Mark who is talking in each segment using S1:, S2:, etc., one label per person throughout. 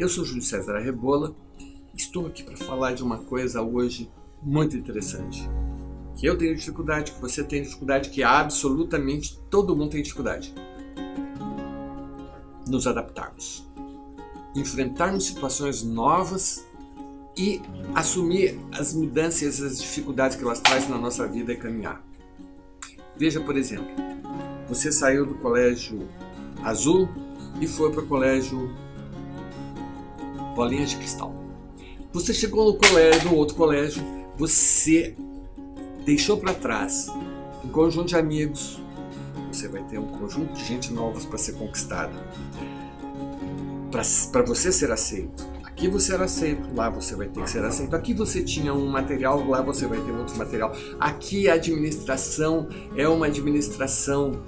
S1: Eu sou Júlio César Arrebola, estou aqui para falar de uma coisa hoje muito interessante. Que eu tenho dificuldade, que você tem dificuldade, que absolutamente todo mundo tem dificuldade. Nos adaptarmos. Enfrentarmos situações novas e assumir as mudanças e as dificuldades que elas trazem na nossa vida e caminhar. Veja, por exemplo, você saiu do colégio azul e foi para o colégio bolinhas de cristal. Você chegou no colégio, no outro colégio, você deixou para trás um conjunto de amigos, você vai ter um conjunto de gente novas para ser conquistada, para você ser aceito. Aqui você era aceito, lá você vai ter que ser aceito. Aqui você tinha um material, lá você vai ter outro material. Aqui a administração é uma administração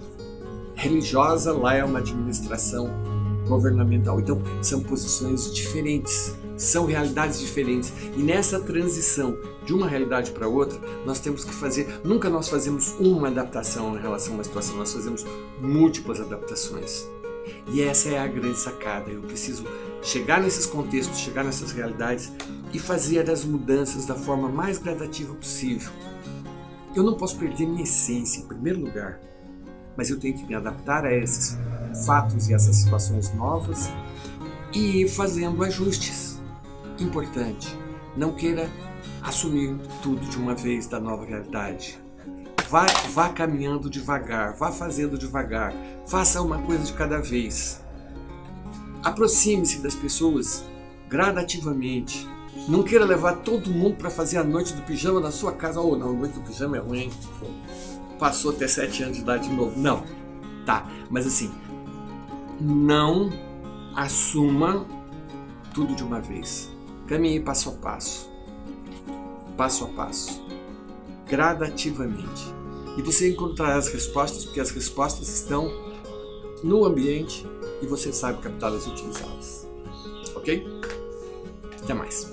S1: religiosa, lá é uma administração governamental. Então, são posições diferentes, são realidades diferentes. E nessa transição de uma realidade para outra, nós temos que fazer, nunca nós fazemos uma adaptação em relação a uma situação, nós fazemos múltiplas adaptações. E essa é a grande sacada. Eu preciso chegar nesses contextos, chegar nessas realidades e fazer as mudanças da forma mais gradativa possível. Eu não posso perder minha essência, em primeiro lugar, mas eu tenho que me adaptar a esses fatos e essas situações novas e ir fazendo ajustes. Importante, não queira assumir tudo de uma vez da nova realidade. Vá, vá caminhando devagar, vá fazendo devagar, faça uma coisa de cada vez. Aproxime-se das pessoas gradativamente. Não queira levar todo mundo para fazer a noite do pijama na sua casa. Oh, não, a noite do pijama é ruim. Passou até 7 anos de idade de novo. Não. Tá, mas assim, não assuma tudo de uma vez. Caminhe passo a passo, passo a passo, gradativamente. E você encontrará as respostas, porque as respostas estão no ambiente e você sabe captá-las e utilizá-las. Ok? Até mais.